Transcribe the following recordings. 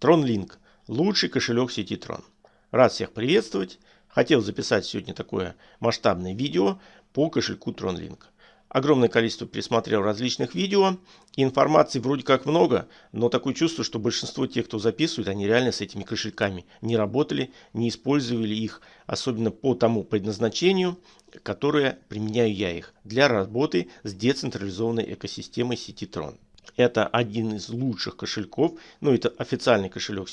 TronLink – лучший кошелек сети Tron. Рад всех приветствовать. Хотел записать сегодня такое масштабное видео по кошельку TronLink. Огромное количество пересмотрел различных видео. Информации вроде как много, но такое чувство, что большинство тех, кто записывает, они реально с этими кошельками не работали, не использовали их, особенно по тому предназначению, которое применяю я их для работы с децентрализованной экосистемой сети Tron. Это один из лучших кошельков. Ну, это официальный кошелек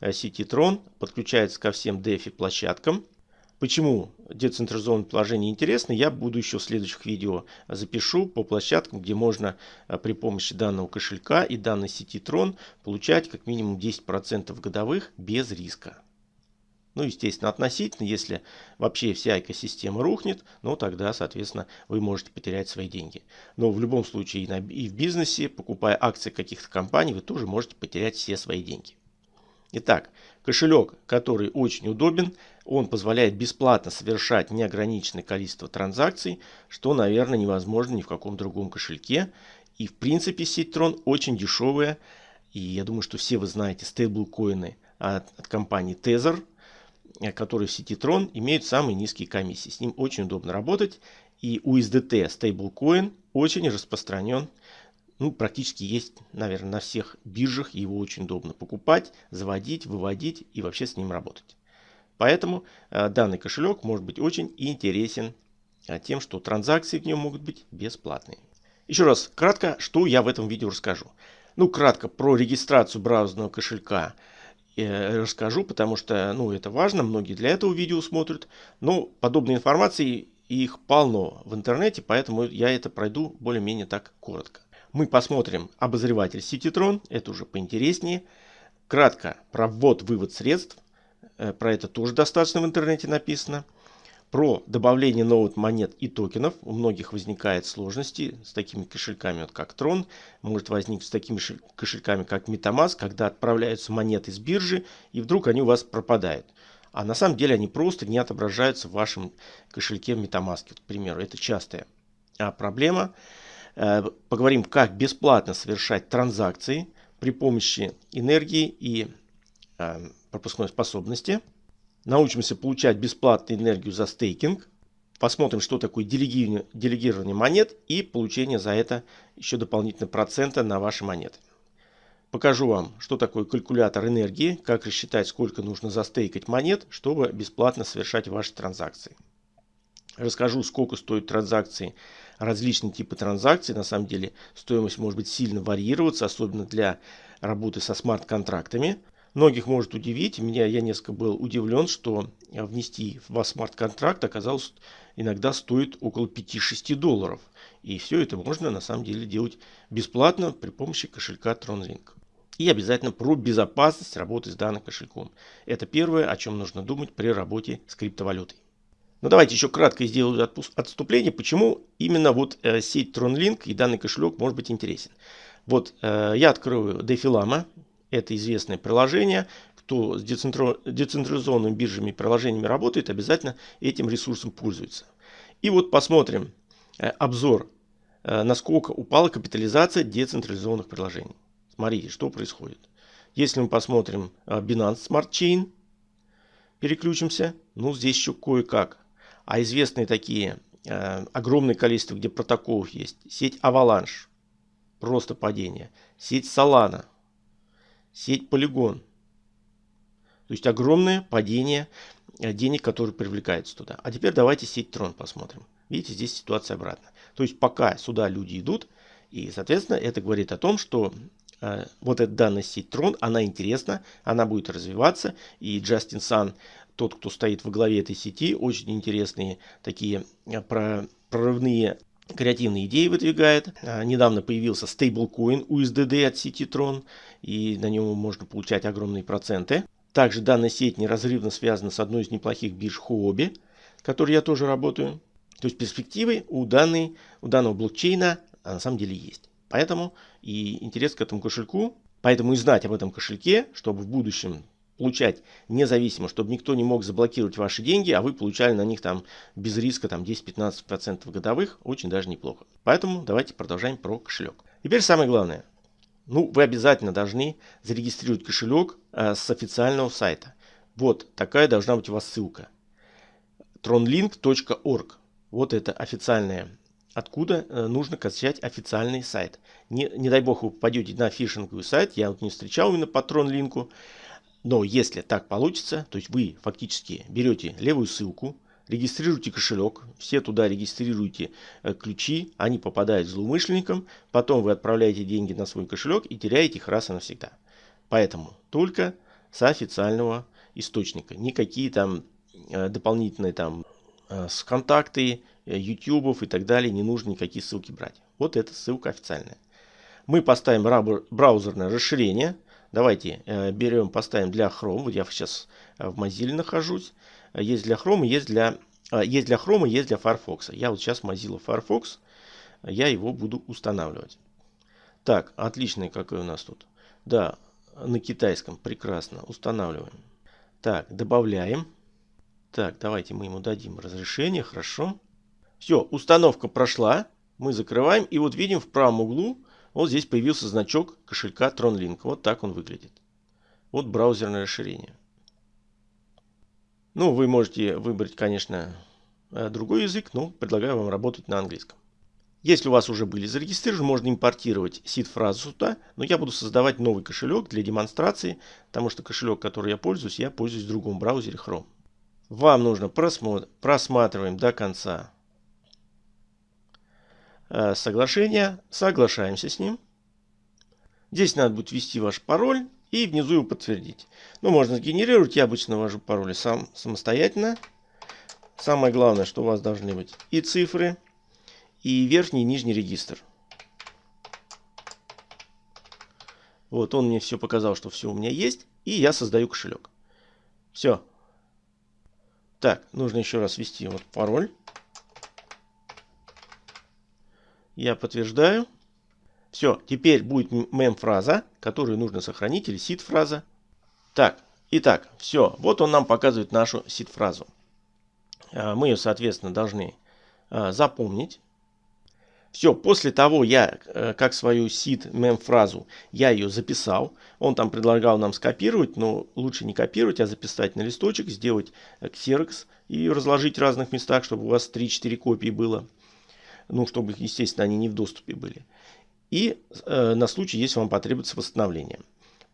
э, сети Tron. Подключается ко всем DeFi площадкам. Почему децентрализованное положение интересно, я буду еще в следующих видео запишу по площадкам, где можно э, при помощи данного кошелька и данной сети Tron получать как минимум 10% годовых без риска. Ну, естественно, относительно, если вообще вся экосистема рухнет, ну, тогда, соответственно, вы можете потерять свои деньги. Но в любом случае и, на, и в бизнесе, покупая акции каких-то компаний, вы тоже можете потерять все свои деньги. Итак, кошелек, который очень удобен, он позволяет бесплатно совершать неограниченное количество транзакций, что, наверное, невозможно ни в каком другом кошельке. И, в принципе, сеть Tron очень дешевая. И я думаю, что все вы знаете стейблкоины от, от компании Tether – который в сети Tron имеют самые низкие комиссии. С ним очень удобно работать. И USDT Stablecoin очень распространен. Ну, практически есть, наверное, на всех биржах. Его очень удобно покупать, заводить, выводить и вообще с ним работать. Поэтому э, данный кошелек может быть очень интересен э, тем, что транзакции в нем могут быть бесплатные. Еще раз, кратко, что я в этом видео расскажу. Ну, кратко про регистрацию браузерного кошелька – Э, расскажу, потому что ну, это важно, многие для этого видео смотрят. Но подобной информации их полно в интернете, поэтому я это пройду более-менее так коротко. Мы посмотрим обозреватель Citytron, это уже поинтереснее. Кратко про ввод-вывод средств, э, про это тоже достаточно в интернете написано про добавление новых монет и токенов. У многих возникают сложности с такими кошельками, вот как Tron. Может возникнуть с такими кошельками, как Metamask, когда отправляются монеты с биржи, и вдруг они у вас пропадают. А на самом деле они просто не отображаются в вашем кошельке Metamask, вот, к примеру. Это частая а, проблема. Э, поговорим, как бесплатно совершать транзакции при помощи энергии и э, пропускной способности научимся получать бесплатную энергию за стейкинг, посмотрим, что такое делегирование, делегирование монет и получение за это еще дополнительно процента на ваши монеты. Покажу вам, что такое калькулятор энергии, как рассчитать, сколько нужно застейкать монет, чтобы бесплатно совершать ваши транзакции. Расскажу, сколько стоят транзакции, различные типы транзакций. На самом деле стоимость может быть сильно варьироваться, особенно для работы со смарт-контрактами. Многих может удивить, меня я несколько был удивлен, что внести в смарт-контракт оказалось иногда стоит около 5-6 долларов. И все это можно на самом деле делать бесплатно при помощи кошелька TronLink. И обязательно про безопасность работы с данным кошельком. Это первое, о чем нужно думать при работе с криптовалютой. Но давайте еще кратко сделаю отступление, почему именно вот э, сеть TronLink и данный кошелек может быть интересен. Вот э, я открою DeFi это известное приложение. Кто с децентрализованными биржами и приложениями работает, обязательно этим ресурсом пользуется. И вот посмотрим э, обзор, э, насколько упала капитализация децентрализованных приложений. Смотрите, что происходит. Если мы посмотрим э, Binance Smart Chain, переключимся, ну здесь еще кое-как. А известные такие огромное количество, где протоколов есть. Сеть Avalanche, просто падение. Сеть Solana, сеть Polygon. То есть огромное падение э, денег, которые привлекаются туда. А теперь давайте сеть Tron посмотрим. Видите, здесь ситуация обратная. То есть пока сюда люди идут, и, соответственно, это говорит о том, что э, вот эта данная сеть Tron, она интересна, она будет развиваться. И Джастин Сан, тот, кто стоит во главе этой сети, очень интересные такие э, прорывные креативные идеи выдвигает. А, недавно появился стейблкоин USDD от Citytron, и на нем можно получать огромные проценты. Также данная сеть неразрывно связана с одной из неплохих бирж Huobi, с которой я тоже работаю. То есть перспективы у, данной, у данного блокчейна а, на самом деле есть. Поэтому и интерес к этому кошельку, поэтому и знать об этом кошельке, чтобы в будущем получать независимо, чтобы никто не мог заблокировать ваши деньги, а вы получали на них там без риска там 10-15% годовых, очень даже неплохо. Поэтому давайте продолжаем про кошелек. Теперь самое главное. Ну, вы обязательно должны зарегистрировать кошелек э, с официального сайта. Вот такая должна быть у вас ссылка. tronlink.org. Вот это официальная, откуда э, нужно качать официальный сайт. Не, не дай бог вы попадете на фишинговый сайт, я вот не встречал именно по тронлинку. Но если так получится, то есть вы фактически берете левую ссылку, регистрируйте кошелек, все туда регистрируете э, ключи, они попадают злоумышленникам, потом вы отправляете деньги на свой кошелек и теряете их раз и навсегда. Поэтому только с официального источника. Никакие там э, дополнительные там э, с контакты, ютубов и так далее не нужно никакие ссылки брать. Вот эта ссылка официальная. Мы поставим браузерное расширение. Давайте берем, поставим для Chrome. Вот я сейчас в Mozilla нахожусь. Есть для Chrome, есть для, а, есть для Chrome, есть для Firefox. Я вот сейчас Mozilla Firefox, я его буду устанавливать. Так, отличный какой у нас тут. Да, на китайском, прекрасно, устанавливаем. Так, добавляем. Так, давайте мы ему дадим разрешение, хорошо. Все, установка прошла. Мы закрываем и вот видим в правом углу, вот здесь появился значок кошелька TronLink. Вот так он выглядит. Вот браузерное расширение. Ну, вы можете выбрать, конечно, э, другой язык, но предлагаю вам работать на английском. Если у вас уже были зарегистрированы, можно импортировать сид-фразу сюда, но я буду создавать новый кошелек для демонстрации, потому что кошелек, который я пользуюсь, я пользуюсь в другом браузере Chrome. Вам нужно просмотр, просматриваем до конца соглашение, соглашаемся с ним. Здесь надо будет ввести ваш пароль и внизу его подтвердить. Ну, можно сгенерировать. Я обычно ввожу пароли сам самостоятельно. Самое главное, что у вас должны быть и цифры, и верхний и нижний регистр. Вот он мне все показал, что все у меня есть. И я создаю кошелек. Все. Так, нужно еще раз ввести вот пароль. Я подтверждаю. Все, теперь будет мем-фраза, которую нужно сохранить, или сид-фраза. Так, итак, все, вот он нам показывает нашу сид-фразу. А, мы ее, соответственно, должны а, запомнить. Все, после того я, э, как свою сид мем-фразу, я ее записал. Он там предлагал нам скопировать, но лучше не копировать, а записать на листочек, сделать ксерокс и разложить в разных местах, чтобы у вас 3-4 копии было. Ну, чтобы, естественно, они не в доступе были и э, на случай, если вам потребуется восстановление.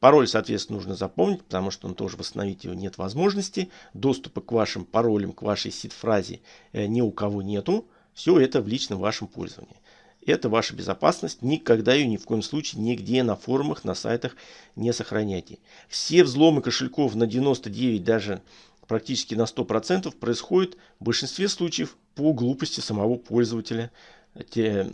Пароль, соответственно, нужно запомнить, потому что он тоже восстановить его нет возможности. Доступа к вашим паролям, к вашей сид-фразе э, ни у кого нету. Все это в личном вашем пользовании. Это ваша безопасность. Никогда ее ни в коем случае нигде на форумах, на сайтах не сохраняйте. Все взломы кошельков на 99, даже практически на 100% происходят в большинстве случаев по глупости самого пользователя. Те,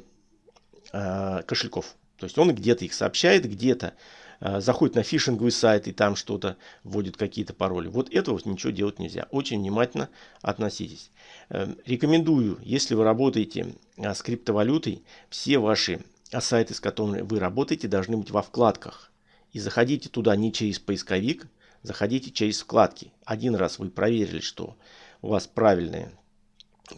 э, кошельков. То есть он где-то их сообщает, где-то э, заходит на фишинговый сайт и там что-то вводит какие-то пароли. Вот этого вот ничего делать нельзя. Очень внимательно относитесь. Э, рекомендую, если вы работаете э, с криптовалютой, все ваши сайты, с которыми вы работаете, должны быть во вкладках. И заходите туда не через поисковик, заходите через вкладки. Один раз вы проверили, что у вас правильный,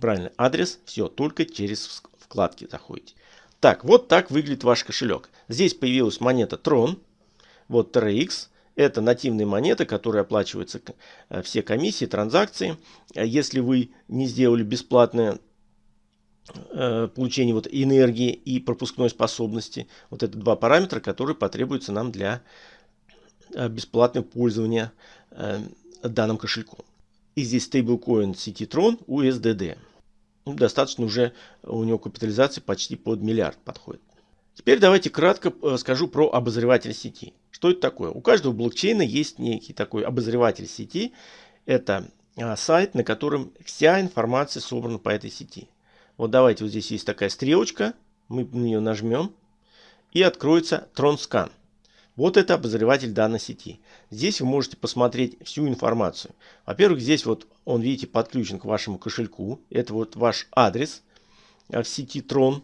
правильный адрес, все, только через вкладки заходите. Так, вот так выглядит ваш кошелек. Здесь появилась монета Tron. Вот TRX. Это нативные монеты, которые оплачиваются э, все комиссии, транзакции. Э, если вы не сделали бесплатное э, получение вот энергии и пропускной способности, вот это два параметра, которые потребуются нам для бесплатного пользования данным кошельком. И здесь стейблкоин сети Tron USDD ну, достаточно уже у него капитализация почти под миллиард подходит. Теперь давайте кратко э, скажу про обозреватель сети. Что это такое? У каждого блокчейна есть некий такой обозреватель сети. Это а, сайт, на котором вся информация собрана по этой сети. Вот давайте, вот здесь есть такая стрелочка. Мы на нее нажмем. И откроется TronScan. Вот это обозреватель данной сети. Здесь вы можете посмотреть всю информацию. Во-первых, здесь вот он, видите, подключен к вашему кошельку. Это вот ваш адрес э, в сети Tron.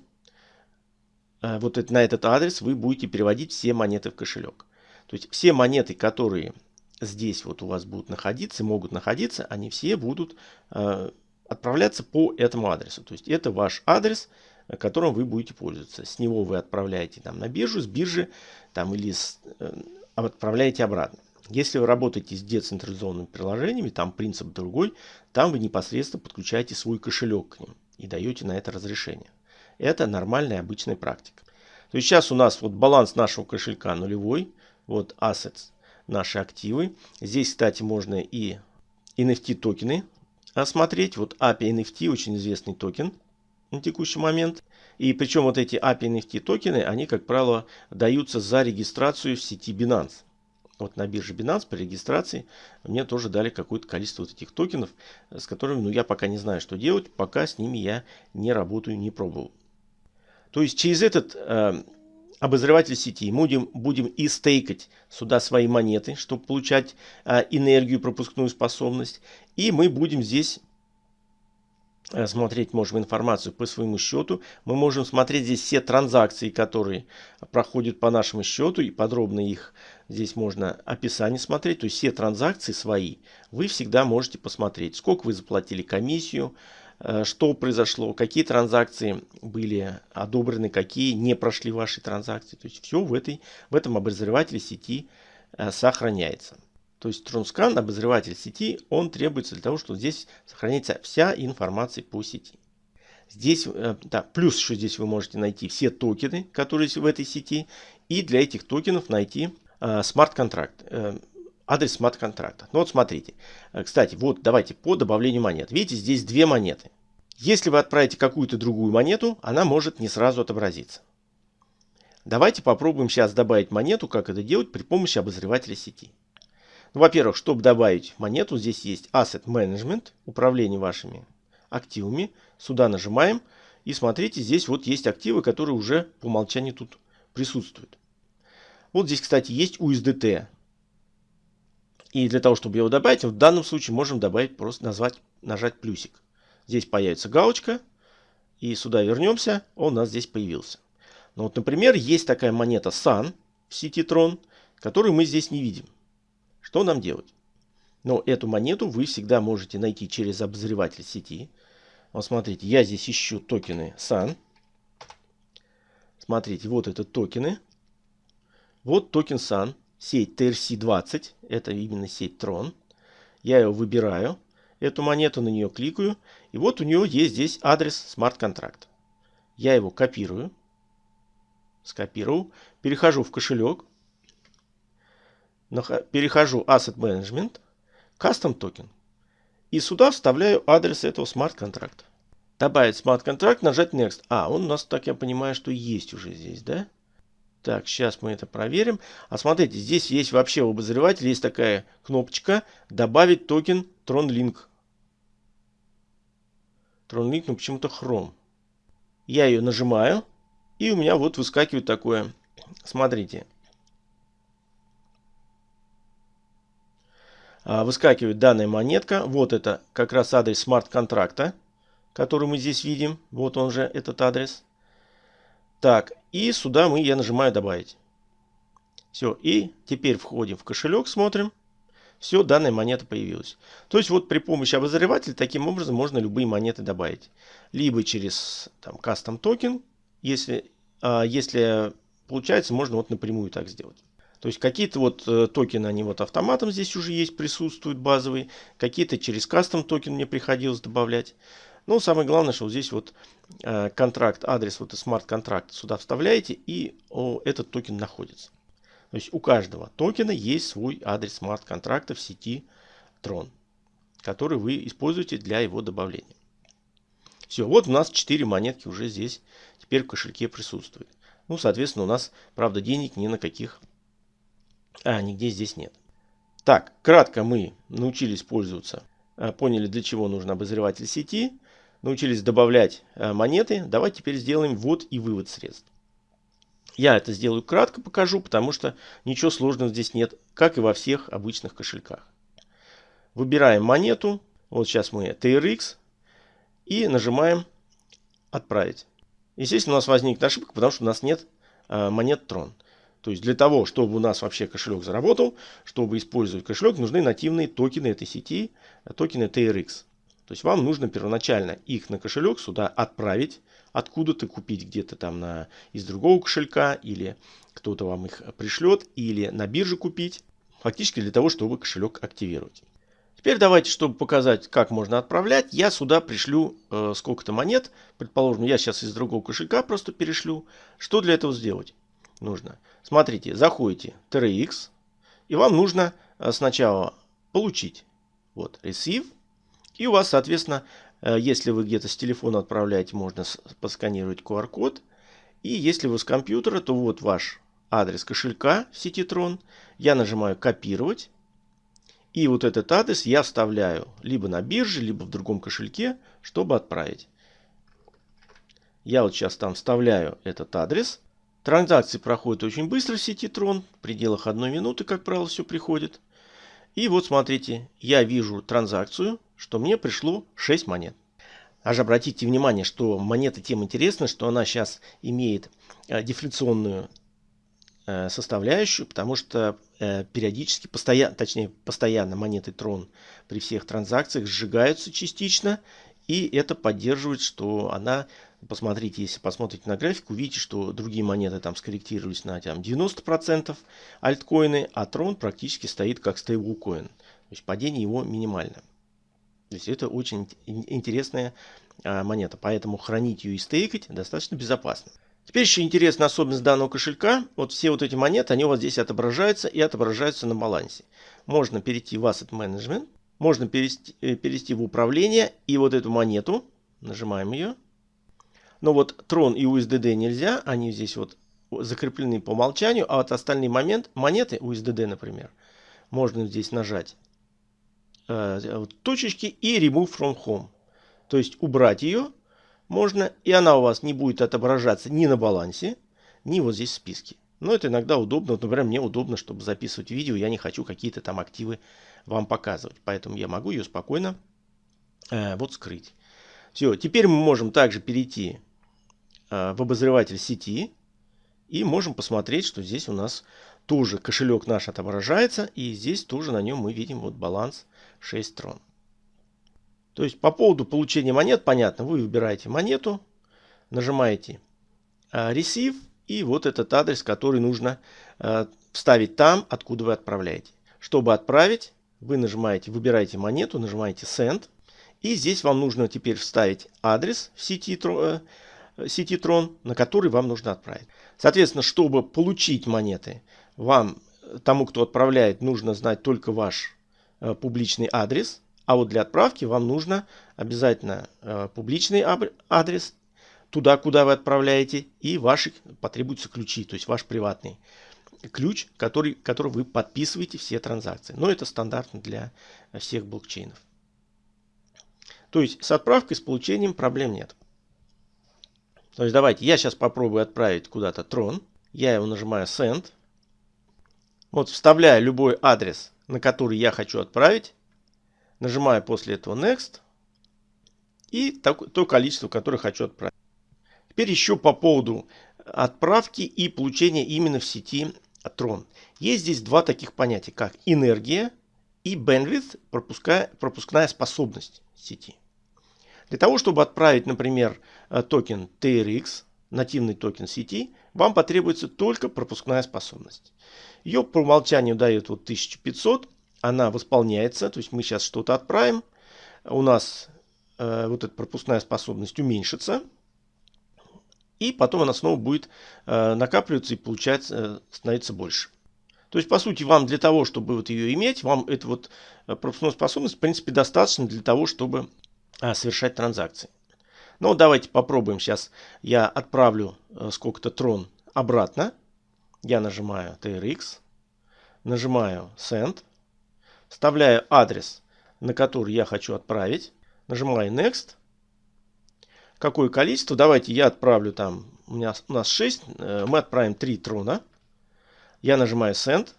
Э, вот это, на этот адрес вы будете переводить все монеты в кошелек. То есть все монеты, которые здесь вот у вас будут находиться, могут находиться, они все будут э, отправляться по этому адресу. То есть это ваш адрес, которым вы будете пользоваться. С него вы отправляете там, на биржу, с биржи там, или с, э, отправляете обратно. Если вы работаете с децентрализованными приложениями, там принцип другой, там вы непосредственно подключаете свой кошелек к ним и даете на это разрешение. Это нормальная обычная практика. То есть сейчас у нас вот баланс нашего кошелька нулевой, вот assets, наши активы. Здесь, кстати, можно и NFT токены осмотреть. Вот API NFT очень известный токен на текущий момент. И причем вот эти API NFT токены, они, как правило, даются за регистрацию в сети Binance. Вот на бирже Binance при регистрации мне тоже дали какое-то количество вот этих токенов, с которыми ну, я пока не знаю, что делать, пока с ними я не работаю, не пробовал. То есть через этот э, обозреватель сети мы будем, будем и стейкать сюда свои монеты, чтобы получать э, энергию, пропускную способность. И мы будем здесь смотреть можем информацию по своему счету. Мы можем смотреть здесь все транзакции, которые проходят по нашему счету. И подробно их здесь можно описание смотреть. То есть все транзакции свои вы всегда можете посмотреть. Сколько вы заплатили комиссию, э, что произошло, какие транзакции были одобрены, какие не прошли ваши транзакции. То есть все в, этой, в этом обозревателе сети э, сохраняется. То есть TronScan, обозреватель сети, он требуется для того, чтобы здесь сохранится вся информация по сети. Здесь, э, да, плюс еще здесь вы можете найти все токены, которые в этой сети. И для этих токенов найти э, смарт-контракт, э, адрес смарт-контракта. Ну вот смотрите. Кстати, вот давайте по добавлению монет. Видите, здесь две монеты. Если вы отправите какую-то другую монету, она может не сразу отобразиться. Давайте попробуем сейчас добавить монету, как это делать при помощи обозревателя сети. Ну, во-первых, чтобы добавить монету, здесь есть Asset Management, управление вашими активами. Сюда нажимаем. И смотрите, здесь вот есть активы, которые уже по умолчанию тут присутствуют. Вот здесь, кстати, есть USDT. И для того, чтобы его добавить, в данном случае можем добавить, просто назвать, нажать плюсик. Здесь появится галочка. И сюда вернемся, он у нас здесь появился. Но вот, например, есть такая монета Sun в сети Tron, которую мы здесь не видим. Что нам делать? Но эту монету вы всегда можете найти через обозреватель сети. Вот смотрите, я здесь ищу токены SUN. Смотрите, вот это токены. Вот токен SUN, сеть TRC20, это именно сеть Tron. Я его выбираю, эту монету, на нее кликаю. И вот у нее есть здесь адрес смарт-контракта. Я его копирую, скопировал, перехожу в кошелек, перехожу Asset Management, Custom Token. И сюда вставляю адрес этого смарт-контракта. Добавить смарт-контракт, нажать Next. А, он у нас, так я понимаю, что есть уже здесь, да? Так, сейчас мы это проверим. А смотрите, здесь есть вообще в обозревателе есть такая кнопочка «Добавить токен TronLink». TronLink, ну почему-то Chrome. Я ее нажимаю, и у меня вот выскакивает такое. Смотрите, выскакивает данная монетка. Вот это как раз адрес смарт-контракта, который мы здесь видим. Вот он же, этот адрес. Так, и сюда мы, я нажимаю добавить. Все, и теперь входим в кошелек, смотрим. Все, данная монета появилась. То есть вот при помощи обозревателя таким образом можно любые монеты добавить. Либо через там custom токен, если, а, если получается, можно вот напрямую так сделать. То есть какие-то вот э, токены, они вот автоматом здесь уже есть, присутствуют базовые. Какие-то через custom токен мне приходилось добавлять. Но самое главное, что вот здесь вот э, контракт, адрес, вот смарт-контракт сюда вставляете и о, этот токен находится. То есть у каждого токена есть свой адрес смарт-контракта в сети Tron, который вы используете для его добавления. Все, вот у нас 4 монетки уже здесь теперь в кошельке присутствуют. Ну, соответственно, у нас, правда, денег ни на каких а, нигде здесь нет. Так, кратко мы научились пользоваться, а, поняли для чего нужен обозреватель сети, научились добавлять а, монеты. Давайте теперь сделаем ввод и вывод средств. Я это сделаю кратко покажу, потому что ничего сложного здесь нет, как и во всех обычных кошельках. Выбираем монету, вот сейчас мы TRX, и нажимаем «Отправить». Естественно, у нас возникнет ошибка, потому что у нас нет а, монет Tron. То есть для того, чтобы у нас вообще кошелек заработал, чтобы использовать кошелек, нужны нативные токены этой сети, токены TRX. То есть вам нужно первоначально их на кошелек сюда отправить, откуда-то купить где-то там на, из другого кошелька, или кто-то вам их пришлет, или на бирже купить, фактически для того, чтобы кошелек активировать. Теперь давайте, чтобы показать, как можно отправлять, я сюда пришлю э, сколько-то монет. Предположим, я сейчас из другого кошелька просто перешлю. Что для этого сделать нужно? Смотрите, заходите TRX, и вам нужно э, сначала получить. Вот, Receive. И у вас, соответственно, э, если вы где-то с телефона отправляете, можно посканировать QR-код. И если вы с компьютера, то вот ваш адрес кошелька в сети Tron. Я нажимаю «Копировать». И вот этот адрес я вставляю либо на бирже, либо в другом кошельке, чтобы отправить. Я вот сейчас там вставляю этот адрес. Транзакции проходят очень быстро в сети Tron. В пределах одной минуты, как правило, все приходит. И вот смотрите, я вижу транзакцию, что мне пришло 6 монет. Аж обратите внимание, что монета тем интересна, что она сейчас имеет э, дефляционную э, составляющую, потому что э, периодически, постоянно, точнее постоянно монеты Трон при всех транзакциях сжигаются частично, и это поддерживает, что она, посмотрите, если посмотрите на график, увидите, что другие монеты там скорректировались на там, 90% альткоины, а Трон практически стоит как стейблкоин. То есть падение его минимально. То есть это очень интересная а, монета, поэтому хранить ее и стейкать достаточно безопасно. Теперь еще интересная особенность данного кошелька. Вот все вот эти монеты, они у вас здесь отображаются и отображаются на балансе. Можно перейти в Asset Management, можно перевести, э, перевести в управление и вот эту монету, нажимаем ее. Но вот Tron и USDD нельзя, они здесь вот закреплены по умолчанию, а вот остальные момент, монеты, USDD, например, можно здесь нажать э, точечки и remove from home. То есть убрать ее можно, и она у вас не будет отображаться ни на балансе, ни вот здесь в списке. Но это иногда удобно. Вот, например, мне удобно, чтобы записывать видео, я не хочу какие-то там активы вам показывать. Поэтому я могу ее спокойно э, вот скрыть. Все, теперь мы можем также перейти в обозреватель сети и можем посмотреть, что здесь у нас тоже кошелек наш отображается, и здесь тоже на нем мы видим вот баланс 6 трон. То есть по поводу получения монет, понятно, вы выбираете монету, нажимаете э, Receive, и вот этот адрес, который нужно э, вставить там, откуда вы отправляете. Чтобы отправить, вы нажимаете, выбираете монету, нажимаете Send, и здесь вам нужно теперь вставить адрес в сети, э, сети Tron, на который вам нужно отправить. Соответственно, чтобы получить монеты, вам, тому, кто отправляет, нужно знать только ваш э, публичный адрес. А вот для отправки вам нужно обязательно э, публичный адрес туда, куда вы отправляете, и ваши потребуются ключи, то есть ваш приватный ключ, который, который вы подписываете все транзакции. Но это стандартно для всех блокчейнов. То есть с отправкой, с получением проблем нет. То есть давайте, я сейчас попробую отправить куда-то трон. Я его нажимаю Send. Вот вставляю любой адрес, на который я хочу отправить. Нажимаю после этого Next. И то количество, которое хочу отправить. Теперь еще по поводу отправки и получения именно в сети Tron. Есть здесь два таких понятия, как энергия и bandwidth, пропускная способность сети. Для того, чтобы отправить, например, токен TRX, нативный токен сети, вам потребуется только пропускная способность. Ее по умолчанию дают вот 1500, она восполняется, то есть мы сейчас что-то отправим, у нас э, вот эта пропускная способность уменьшится, и потом она снова будет э, накапливаться и получается э, становиться больше. То есть, по сути, вам для того, чтобы вот ее иметь, вам эту вот э, пропускную способность, в принципе, достаточно для того, чтобы э, совершать транзакции. Ну, давайте попробуем сейчас. Я отправлю э, сколько-то трон обратно. Я нажимаю TRX, нажимаю Send, вставляю адрес, на который я хочу отправить, нажимаю Next, какое количество. Давайте я отправлю там, у, меня, у нас 6, э, мы отправим 3 трона. Я нажимаю Send.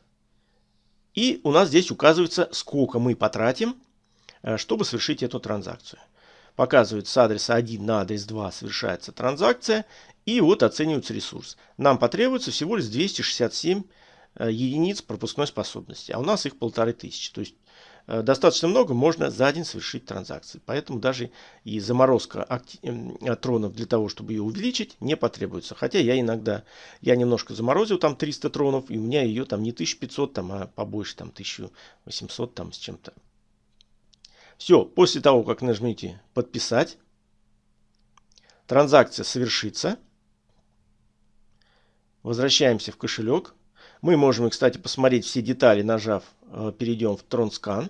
И у нас здесь указывается, сколько мы потратим, э, чтобы совершить эту транзакцию. Показывается с адреса 1 на адрес 2 совершается транзакция. И вот оценивается ресурс. Нам потребуется всего лишь 267 э, единиц пропускной способности. А у нас их полторы тысячи. То есть э, достаточно много, можно за день совершить транзакции. Поэтому даже и заморозка тронов для того, чтобы ее увеличить, не потребуется. Хотя я иногда, я немножко заморозил там 300 тронов, и у меня ее там не 1500, там, а побольше, там 1800 там с чем-то. Все, после того, как нажмите подписать, транзакция совершится. Возвращаемся в кошелек. Мы можем, кстати, посмотреть все детали, нажав, э, перейдем в TronScan.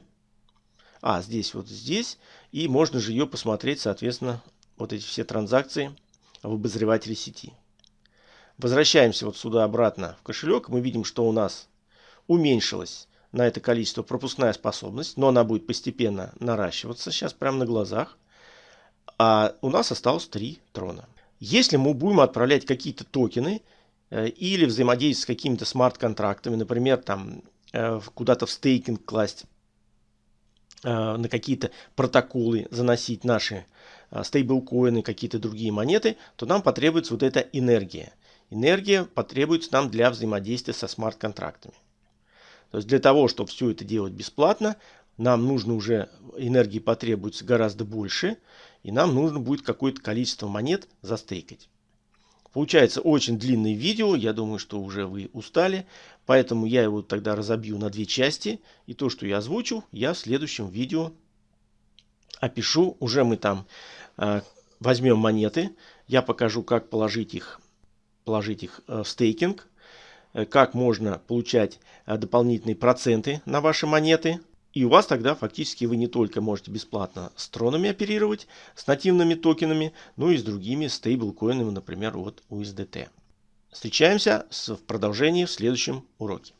А, здесь вот здесь. И можно же ее посмотреть, соответственно, вот эти все транзакции в обозревателе сети. Возвращаемся вот сюда обратно в кошелек. Мы видим, что у нас уменьшилось на это количество пропускная способность, но она будет постепенно наращиваться сейчас прямо на глазах. А у нас осталось 3 трона. Если мы будем отправлять какие-то токены, Э, или взаимодействовать с какими-то смарт-контрактами, например, там э, куда-то в стейкинг класть, э, на какие-то протоколы заносить наши стейблкоины, какие-то другие монеты, то нам потребуется вот эта энергия. Энергия потребуется нам для взаимодействия со смарт-контрактами. То есть для того, чтобы все это делать бесплатно, нам нужно уже, энергии потребуется гораздо больше, и нам нужно будет какое-то количество монет застейкать. Получается очень длинное видео, я думаю, что уже вы устали, поэтому я его тогда разобью на две части. И то, что я озвучил, я в следующем видео опишу. Уже мы там э, возьмем монеты, я покажу, как положить их, положить их э, в стейкинг, как можно получать э, дополнительные проценты на ваши монеты. И у вас тогда фактически вы не только можете бесплатно с тронами оперировать, с нативными токенами, но и с другими стейблкоинами, например, от USDT. Встречаемся в продолжении в следующем уроке.